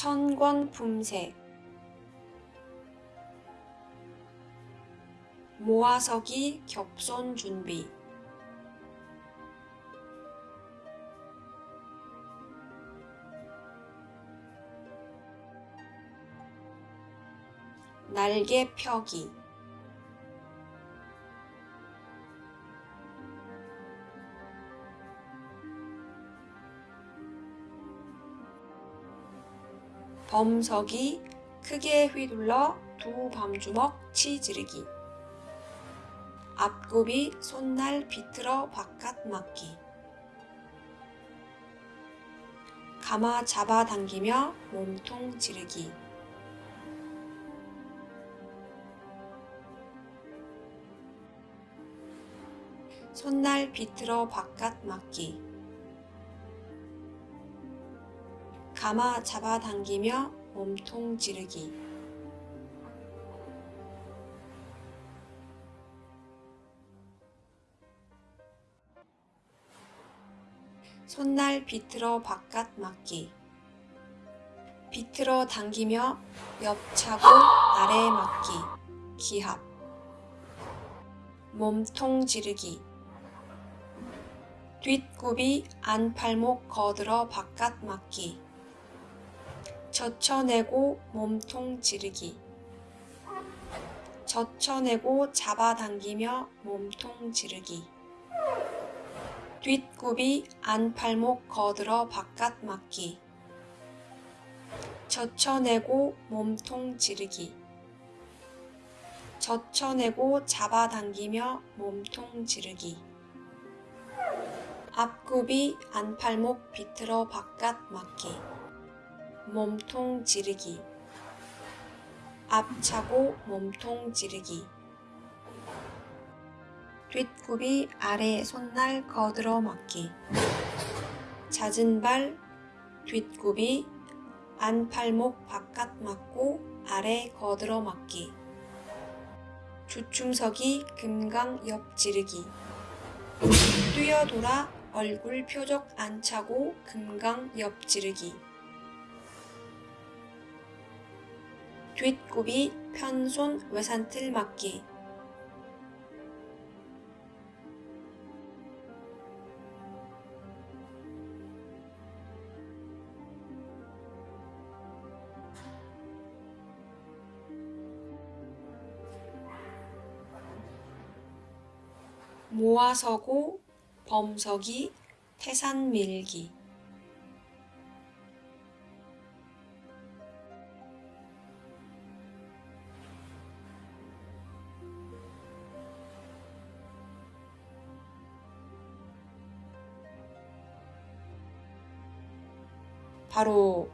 천권 품새 모아서기 겹손 준비. 날개 펴기 범석이 크게 휘둘러 두 밤주먹 치지르기. 앞굽이 손날 비틀어 바깥 맞기. 가마 잡아당기며 몸통 지르기. 손날 비틀어 바깥 맞기 가마 잡아당기며 몸통 지르기. 손날 비틀어 바깥 맞기. 비틀어 당기며 옆 차고 아래 맞기. 기합. 몸통 지르기. 뒷굽이 안팔목 거들어 바깥 맞기 젖혀내고 몸통 지르기. 젖혀내고 잡아당기며 몸통 지르기. 뒷굽이 안팔목 거들어 바깥 맞기. 젖혀내고 몸통 지르기. 젖혀내고 잡아당기며 몸통 지르기. 앞굽이 안팔목 비틀어 바깥 맞기 몸통 지르기. 앞차고 몸통 지르기. 뒷굽이 아래 손날 거들어 맞기. 잦은 발 뒷굽이 안팔목 바깥 맞고 아래 거들어 맞기. 주춤서기 금강 옆 지르기. 뛰어돌아 얼굴 표적 안 차고 금강 옆 지르기 뒷굽이 편손 외산틀 맞기. 모아서고 범석이 태산 밀기 바로